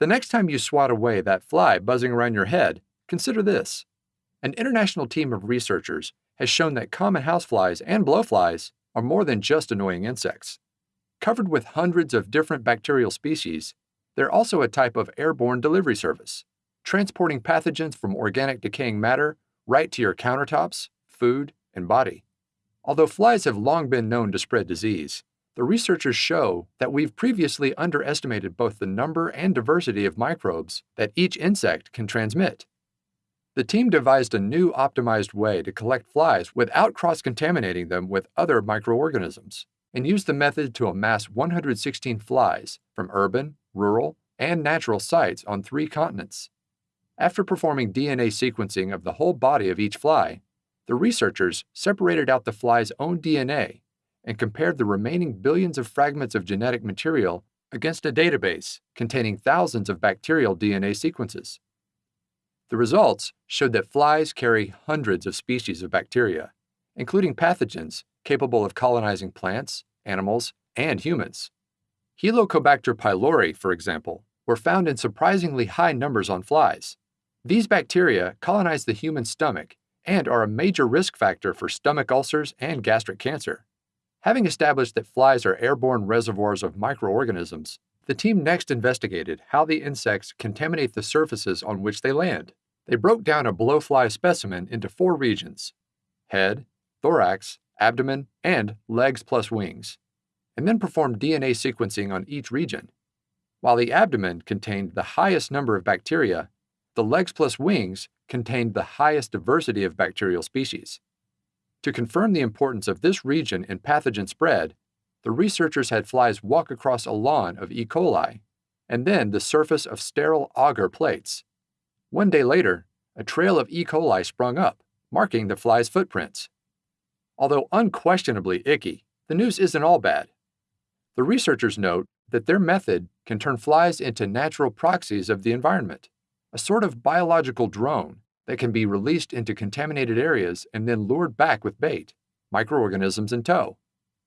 The next time you swat away that fly buzzing around your head, consider this. An international team of researchers has shown that common houseflies and blowflies are more than just annoying insects. Covered with hundreds of different bacterial species, they're also a type of airborne delivery service, transporting pathogens from organic decaying matter right to your countertops, food, and body. Although flies have long been known to spread disease, the researchers show that we've previously underestimated both the number and diversity of microbes that each insect can transmit. The team devised a new optimized way to collect flies without cross-contaminating them with other microorganisms, and used the method to amass 116 flies from urban, rural, and natural sites on three continents. After performing DNA sequencing of the whole body of each fly, the researchers separated out the fly's own DNA and compared the remaining billions of fragments of genetic material against a database containing thousands of bacterial DNA sequences. The results showed that flies carry hundreds of species of bacteria, including pathogens capable of colonizing plants, animals, and humans. Helicobacter pylori, for example, were found in surprisingly high numbers on flies. These bacteria colonize the human stomach and are a major risk factor for stomach ulcers and gastric cancer. Having established that flies are airborne reservoirs of microorganisms, the team next investigated how the insects contaminate the surfaces on which they land. They broke down a blowfly specimen into four regions head, thorax, abdomen, and legs plus wings, and then performed DNA sequencing on each region. While the abdomen contained the highest number of bacteria, the legs plus wings contained the highest diversity of bacterial species. To confirm the importance of this region in pathogen spread, the researchers had flies walk across a lawn of E. coli and then the surface of sterile agar plates. One day later, a trail of E. coli sprung up, marking the fly's footprints. Although unquestionably icky, the news isn't all bad. The researchers note that their method can turn flies into natural proxies of the environment, a sort of biological drone that can be released into contaminated areas and then lured back with bait, microorganisms in tow.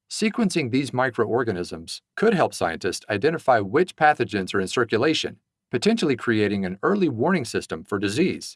Sequencing these microorganisms could help scientists identify which pathogens are in circulation, potentially creating an early warning system for disease.